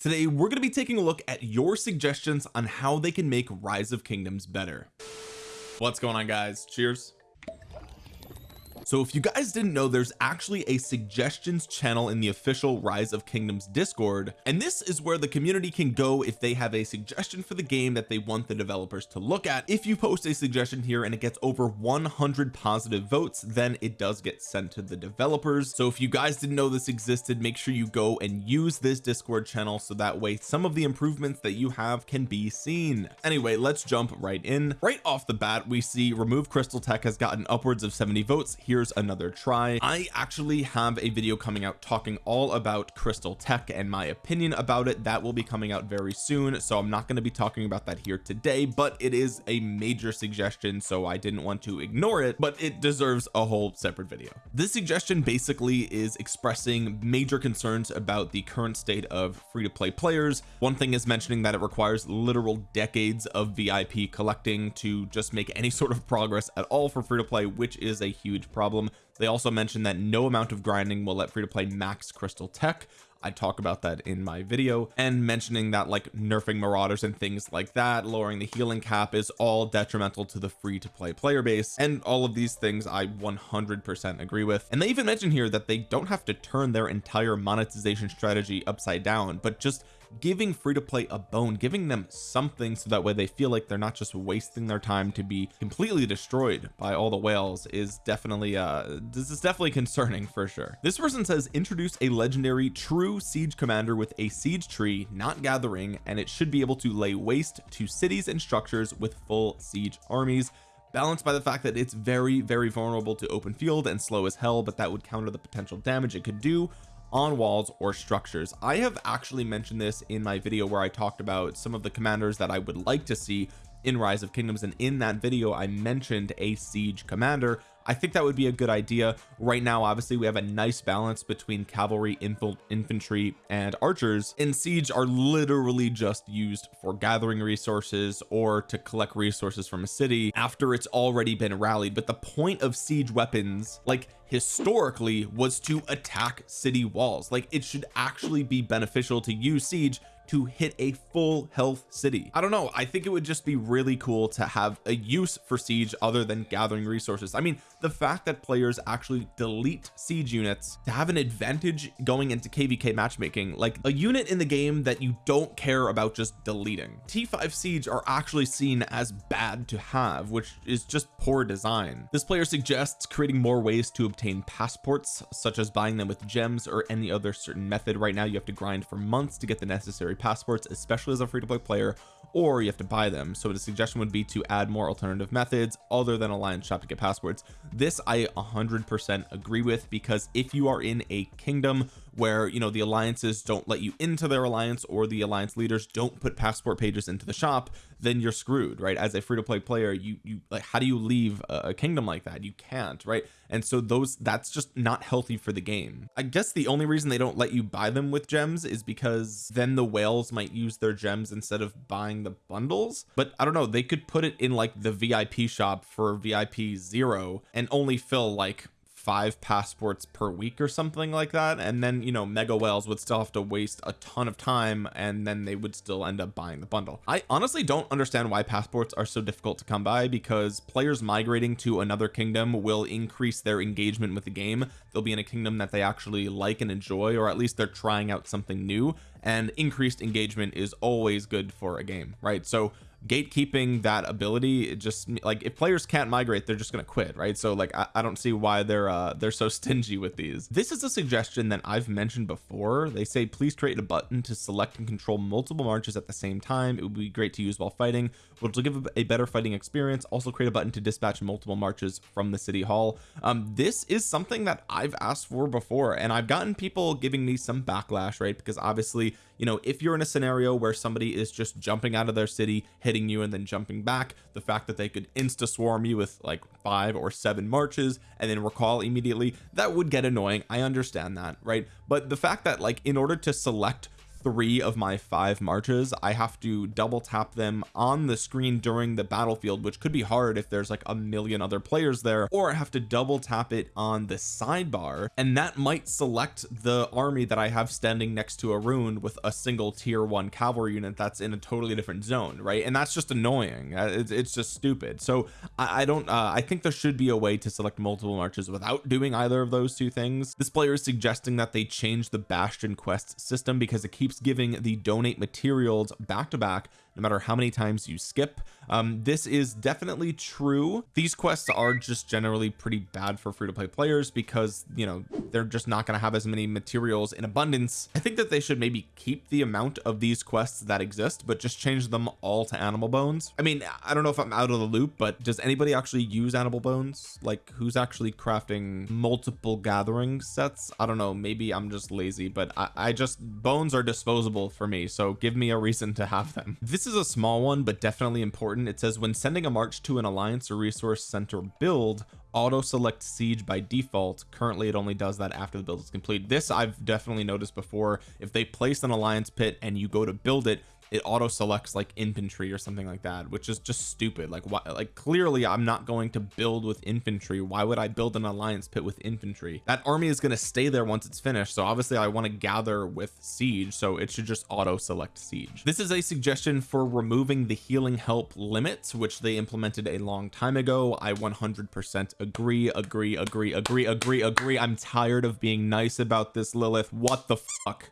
today we're going to be taking a look at your suggestions on how they can make rise of kingdoms better. What's going on guys? Cheers so if you guys didn't know there's actually a suggestions channel in the official rise of kingdoms discord and this is where the community can go if they have a suggestion for the game that they want the developers to look at. If you post a suggestion here and it gets over 100 positive votes then it does get sent to the developers. So if you guys didn't know this existed make sure you go and use this discord channel so that way some of the improvements that you have can be seen. Anyway let's jump right in. Right off the bat we see remove crystal tech has gotten upwards of 70 votes. Here here's another try. I actually have a video coming out talking all about crystal tech and my opinion about it. That will be coming out very soon so I'm not going to be talking about that here today but it is a major suggestion so I didn't want to ignore it but it deserves a whole separate video. This suggestion basically is expressing major concerns about the current state of free-to-play players. One thing is mentioning that it requires literal decades of VIP collecting to just make any sort of progress at all for free-to-play which is a huge problem problem. They also mentioned that no amount of grinding will let free to play max crystal tech. I talk about that in my video. And mentioning that like nerfing marauders and things like that lowering the healing cap is all detrimental to the free to play player base. And all of these things I 100% agree with. And they even mention here that they don't have to turn their entire monetization strategy upside down but just giving free to play a bone giving them something so that way they feel like they're not just wasting their time to be completely destroyed by all the whales is definitely uh this is definitely concerning for sure. This person says introduce a legendary true siege commander with a siege tree not gathering and it should be able to lay waste to cities and structures with full siege armies balanced by the fact that it's very very vulnerable to open field and slow as hell but that would counter the potential damage it could do on walls or structures. I have actually mentioned this in my video where I talked about some of the commanders that I would like to see in rise of kingdoms and in that video I mentioned a siege commander I think that would be a good idea. Right now obviously we have a nice balance between cavalry infantry and archers and siege are literally just used for gathering resources or to collect resources from a city after it's already been rallied. But the point of siege weapons like historically was to attack city walls. Like it should actually be beneficial to use siege to hit a full health city. I don't know. I think it would just be really cool to have a use for siege other than gathering resources. I mean the fact that players actually delete siege units to have an advantage going into kvk matchmaking like a unit in the game that you don't care about just deleting. T5 siege are actually seen as bad to have which is just poor design. This player suggests creating more ways to obtain passports such as buying them with gems or any other certain method. Right now you have to grind for months to get the necessary passports especially as a free-to-play player or you have to buy them. So the suggestion would be to add more alternative methods other than alliance shop to get passports. This I 100% agree with because if you are in a kingdom where you know the alliances don't let you into their alliance or the alliance leaders don't put passport pages into the shop then you're screwed right? As a free-to-play player you you like how do you leave a, kingdom like that? You can't right? And so those that's just not healthy for the game. I guess the only reason they don't let you buy them with gems is because then the whales might use their gems instead of buying the bundles. But I don't know they could put it in like the VIP shop for VIP zero and only fill like five passports per week or something like that and then you know mega whales would still have to waste a ton of time and then they would still end up buying the bundle. I honestly don't understand why passports are so difficult to come by because players migrating to another kingdom will increase their engagement with the game. They'll be in a kingdom that they actually like and enjoy or at least they're trying out something new and increased engagement is always good for a game right? So gatekeeping that ability it just like if players can't migrate they're just gonna quit right? So like I, I, don't see why they're uh they're so stingy with these. This is a suggestion that I've mentioned before. They say please create a button to select and control multiple marches at the same time. It would be great to use while fighting which will give a better fighting experience. Also create a button to dispatch multiple marches from the city hall. Um this is something that I've asked for before and I've gotten people giving me some backlash right? Because obviously you know if you're in a scenario where somebody is just jumping out of their city hitting you and then jumping back the fact that they could insta swarm you with like five or seven marches and then recall immediately that would get annoying. I understand that right? But the fact that like in order to select three of my five marches I have to double tap them on the screen during the battlefield which could be hard if there's like a million other players there or I have to double tap it on the sidebar and that might select the army that I have standing next to a rune with a single tier one cavalry unit that's in a totally different zone right? And that's just annoying. Uh, it's, it's just stupid. So I, I don't uh, I think there should be a way to select multiple marches without doing either of those two things. This player is suggesting that they change the bastion quest system because it keeps giving the donate materials back to back no matter how many times you skip um, this is definitely true. These quests are just generally pretty bad for free-to-play players because you know they're just not going to have as many materials in abundance. I think that they should maybe keep the amount of these quests that exist but just change them all to animal bones. I mean I don't know if I'm out of the loop but does anybody actually use animal bones? Like who's actually crafting multiple gathering sets? I don't know. Maybe I'm just lazy but I, I just bones are disposable for me so give me a reason to have them. This is a small one but definitely important it says when sending a march to an alliance or resource center build auto select siege by default. Currently it only does that after the build is complete. This I've definitely noticed before. If they place an alliance pit and you go to build it it auto selects like infantry or something like that which is just stupid. Like why like clearly I'm not going to build with infantry. Why would I build an alliance pit with infantry? That army is going to stay there once it's finished so obviously I want to gather with siege so it should just auto select siege. This is a suggestion for removing the healing help limits which they implemented a long time ago. I 100% agree agree agree agree agree agree. I'm tired of being nice about this Lilith. What the fuck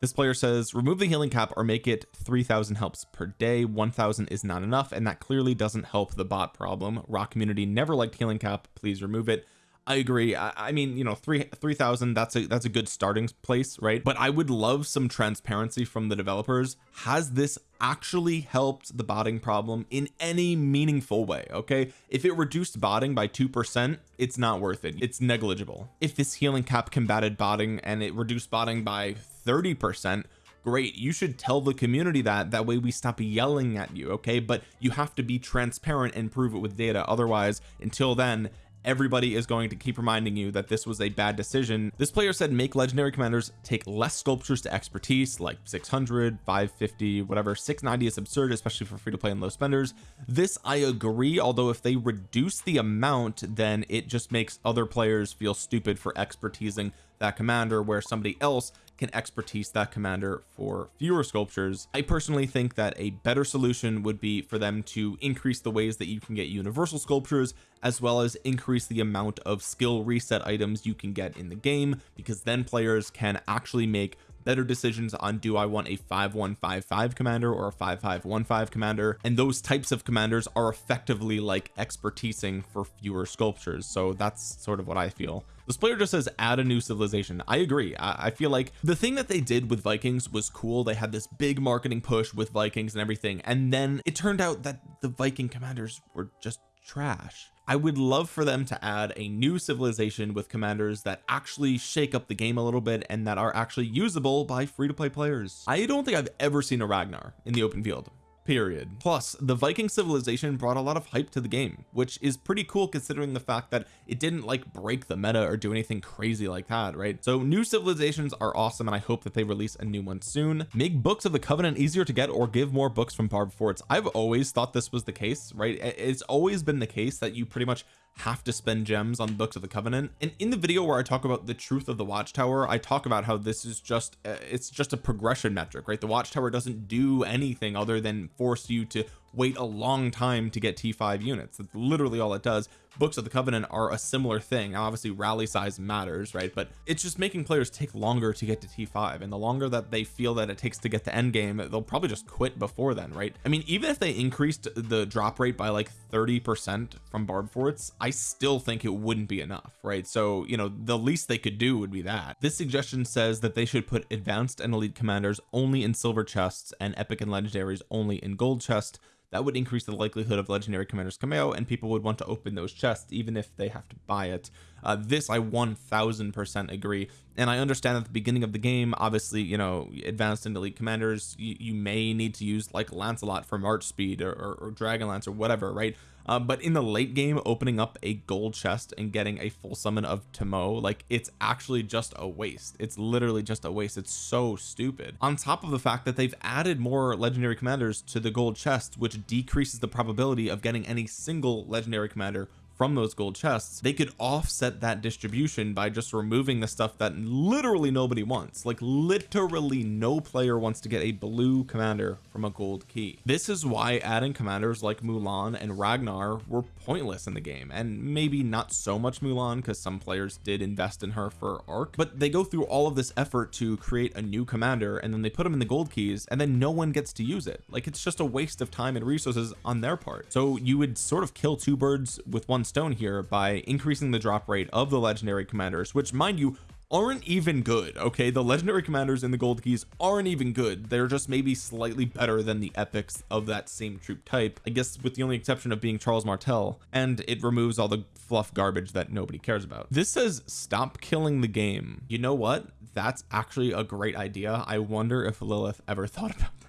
this player says remove the healing cap or make it 3000 helps per day. 1000 is not enough and that clearly doesn't help the bot problem. RoK community never liked healing cap. Please remove it I agree. I, I mean you know three 3000 that's a that's a good starting place right? But I would love some transparency from the developers. Has this actually helped the botting problem in any meaningful way okay? If it reduced botting by two percent it's not worth it. It's negligible. If this healing cap combated botting and it reduced botting by 30 percent great. You should tell the community that that way we stop yelling at you okay? But you have to be transparent and prove it with data. Otherwise until then everybody is going to keep reminding you that this was a bad decision. This player said make legendary commanders take less sculptures to expertise like 600 550 whatever. 690 is absurd especially for free to play and low spenders. This I agree although if they reduce the amount then it just makes other players feel stupid for expertising that commander where somebody else can expertise that commander for fewer sculptures. I personally think that a better solution would be for them to increase the ways that you can get universal sculptures as well as increase the amount of skill reset items you can get in the game because then players can actually make better decisions on do I want a 5155 commander or a 5515 commander. And those types of commanders are effectively like expertising for fewer sculptures. So that's sort of what I feel. This player just says add a new civilization. I agree. I, I, feel like the thing that they did with Vikings was cool. They had this big marketing push with Vikings and everything. And then it turned out that the Viking commanders were just trash. I would love for them to add a new civilization with commanders that actually shake up the game a little bit and that are actually usable by free-to-play players. I don't think I've ever seen a Ragnar in the open field period. Plus the Viking civilization brought a lot of hype to the game which is pretty cool considering the fact that it didn't like break the meta or do anything crazy like that right? So new civilizations are awesome and I hope that they release a new one soon. Make books of the covenant easier to get or give more books from barb forts. I've always thought this was the case right? It's always been the case that you pretty much have to spend gems on books of the covenant. And in the video where I talk about the truth of the watchtower I talk about how this is just uh, it's just a progression metric right? The watchtower doesn't do anything other than force you to wait a long time to get t5 units. That's literally all it does. Books of the covenant are a similar thing. Now obviously rally size matters right? But it's just making players take longer to get to t5 and the longer that they feel that it takes to get the end game they'll probably just quit before then right? I mean even if they increased the drop rate by like 30 percent from barb forts I still think it wouldn't be enough right? So you know the least they could do would be that. This suggestion says that they should put advanced and elite commanders only in silver chests and epic and legendaries only in gold chest that would increase the likelihood of legendary commanders out and people would want to open those chests even if they have to buy it uh, this I 1000% agree. And I understand at the beginning of the game obviously you know advanced and elite commanders you, you may need to use like Lancelot for march speed or, or, or Dragonlance or whatever right? Uh, but in the late game opening up a gold chest and getting a full summon of Tamo like it's actually just a waste. It's literally just a waste. It's so stupid. On top of the fact that they've added more legendary commanders to the gold chest which decreases the probability of getting any single legendary commander from those gold chests they could offset that distribution by just removing the stuff that literally nobody wants. Like literally no player wants to get a blue commander from a gold key. This is why adding commanders like Mulan and Ragnar were pointless in the game. And maybe not so much Mulan because some players did invest in her for Ark but they go through all of this effort to create a new commander and then they put them in the gold keys and then no one gets to use it. Like it's just a waste of time and resources on their part. So you would sort of kill two birds with one stone here by increasing the drop rate of the legendary commanders which mind you aren't even good okay? The legendary commanders in the gold keys aren't even good. They're just maybe slightly better than the epics of that same troop type I guess with the only exception of being Charles Martel and it removes all the fluff garbage that nobody cares about. This says stop killing the game. You know what? That's actually a great idea. I wonder if Lilith ever thought about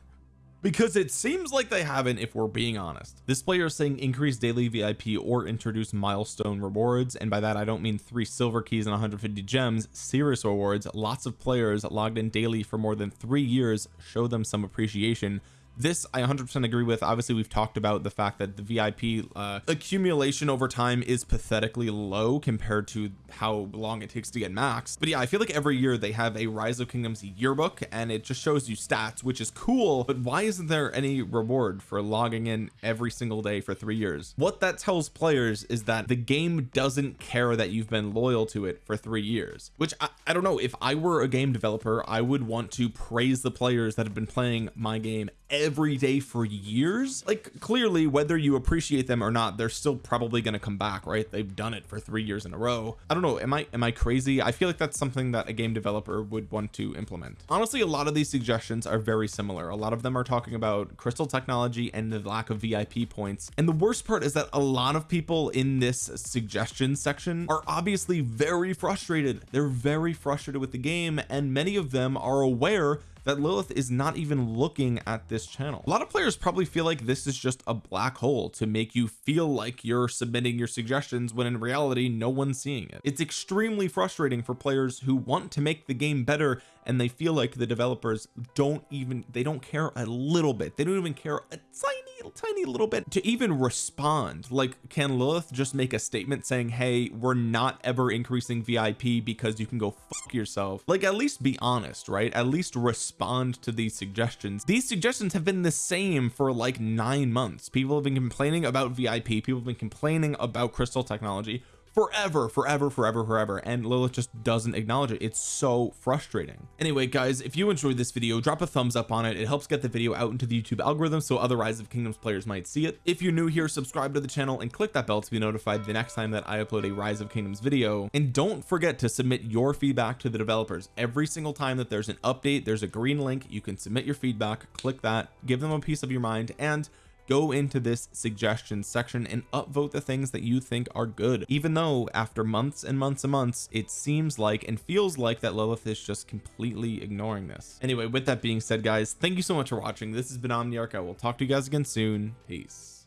because it seems like they haven't if we're being honest. This player is saying increase daily VIP or introduce milestone rewards and by that I don't mean three silver keys and 150 gems serious rewards. Lots of players logged in daily for more than three years show them some appreciation this I 100% agree with. Obviously we've talked about the fact that the VIP uh, accumulation over time is pathetically low compared to how long it takes to get max but yeah I feel like every year they have a rise of kingdoms yearbook and it just shows you stats which is cool. But why isn't there any reward for logging in every single day for three years? What that tells players is that the game doesn't care that you've been loyal to it for three years which I, I don't know. If I were a game developer I would want to praise the players that have been playing my game every day for years like clearly whether you appreciate them or not they're still probably going to come back right? They've done it for three years in a row. I don't know am I am I crazy? I feel like that's something that a game developer would want to implement. Honestly a lot of these suggestions are very similar. A lot of them are talking about crystal technology and the lack of VIP points. And the worst part is that a lot of people in this suggestion section are obviously very frustrated. They're very frustrated with the game and many of them are aware that Lilith is not even looking at this channel. A lot of players probably feel like this is just a black hole to make you feel like you're submitting your suggestions when in reality no one's seeing it. It's extremely frustrating for players who want to make the game better and they feel like the developers don't even they don't care a little bit. They don't even care a tiny tiny little bit to even respond. Like can Lilith just make a statement saying hey we're not ever increasing VIP because you can go fuck yourself like at least be honest right? At least respond to these suggestions. These suggestions have been the same for like nine months. People have been complaining about VIP people have been complaining about crystal technology forever forever forever forever and Lilith just doesn't acknowledge it. It's so frustrating. Anyway guys if you enjoyed this video drop a thumbs up on it. It helps get the video out into the YouTube algorithm so other rise of kingdoms players might see it. If you're new here subscribe to the channel and click that bell to be notified the next time that I upload a rise of kingdoms video. And don't forget to submit your feedback to the developers. Every single time that there's an update there's a green link. You can submit your feedback click that give them a piece of your mind and go into this suggestion section and upvote the things that you think are good. Even though after months and months and months it seems like and feels like that Lilith is just completely ignoring this. Anyway with that being said guys thank you so much for watching. This has been Omniarch. I will talk to you guys again soon. Peace